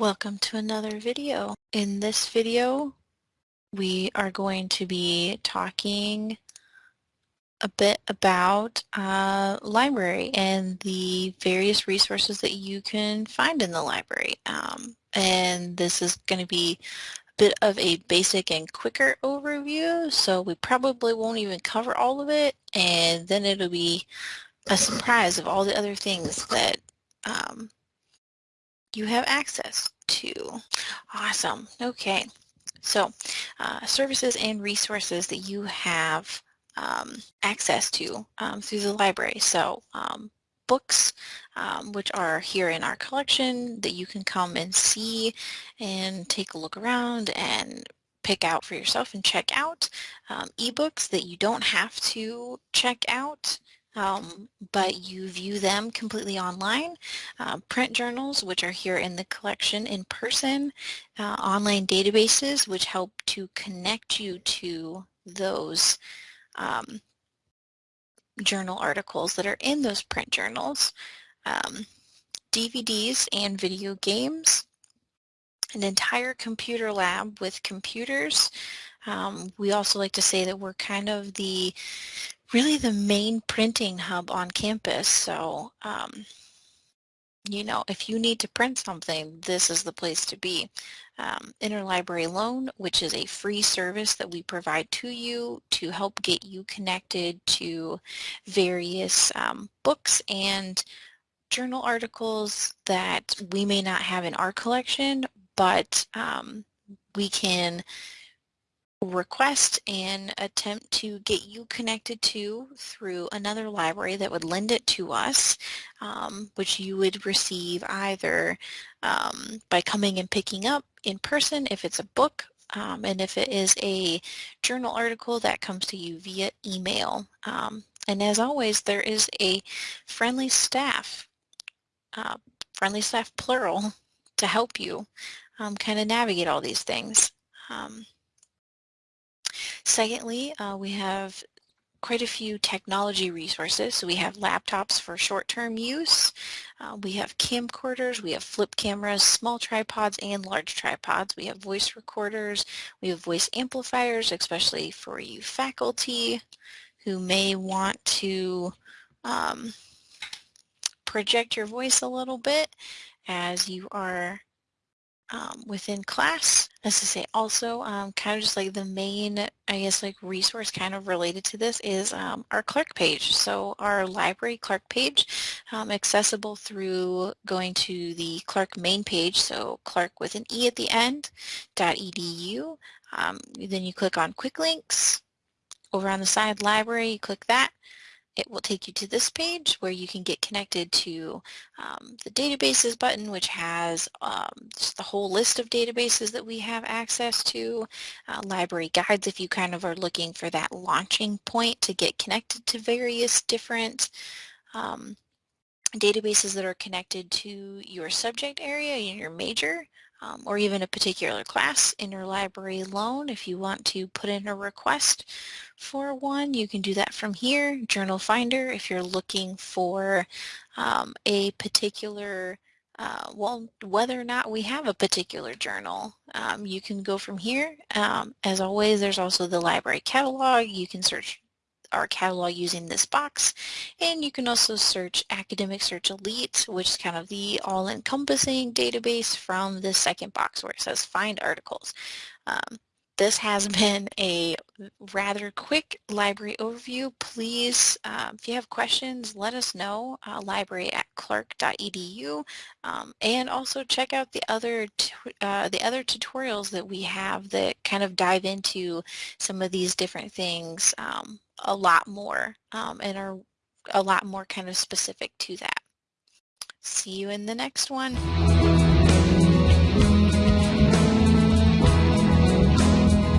Welcome to another video. In this video, we are going to be talking a bit about uh, library and the various resources that you can find in the library. Um, and this is going to be a bit of a basic and quicker overview, so we probably won't even cover all of it, and then it'll be a surprise of all the other things that um, you have access to. Awesome. Okay. So uh, services and resources that you have um, access to um, through the library. So um, books, um, which are here in our collection that you can come and see and take a look around and pick out for yourself and check out. Um, ebooks that you don't have to check out um, but you view them completely online. Uh, print journals, which are here in the collection in person, uh, online databases, which help to connect you to those um, journal articles that are in those print journals, um, DVDs and video games, an entire computer lab with computers. Um, we also like to say that we're kind of the really the main printing hub on campus. So, um, you know, if you need to print something, this is the place to be. Um, Interlibrary Loan, which is a free service that we provide to you to help get you connected to various um, books and journal articles that we may not have in our collection, but um, we can request and attempt to get you connected to through another library that would lend it to us, um, which you would receive either um, by coming and picking up in person if it's a book, um, and if it is a journal article that comes to you via email. Um, and as always, there is a friendly staff, uh, friendly staff plural, to help you um, kind of navigate all these things. Secondly, uh, we have quite a few technology resources. So we have laptops for short-term use. Uh, we have camcorders, we have flip cameras, small tripods and large tripods. We have voice recorders, we have voice amplifiers, especially for you faculty who may want to um, project your voice a little bit as you are um, within class. As I say, also um, kind of just like the main, I guess, like resource kind of related to this is um, our Clarke page. So our library Clarke page, um, accessible through going to the Clarke main page, so Clarke with an E at the end, .edu. Um, then you click on quick links. Over on the side library, you click that it will take you to this page where you can get connected to um, the databases button which has um, the whole list of databases that we have access to, uh, library guides if you kind of are looking for that launching point to get connected to various different um, databases that are connected to your subject area in your major um, or even a particular class interlibrary loan. If you want to put in a request for one, you can do that from here. Journal Finder, if you're looking for um, a particular uh, well, whether or not we have a particular journal, um, you can go from here. Um, as always, there's also the library catalog. You can search our catalog using this box. And you can also search Academic Search Elite, which is kind of the all-encompassing database from the second box where it says Find Articles. Um, this has been a rather quick library overview. Please, uh, if you have questions, let us know, uh, library at clarke.edu, um, and also check out the other uh, the other tutorials that we have that kind of dive into some of these different things um, a lot more um, and are a lot more kind of specific to that. See you in the next one.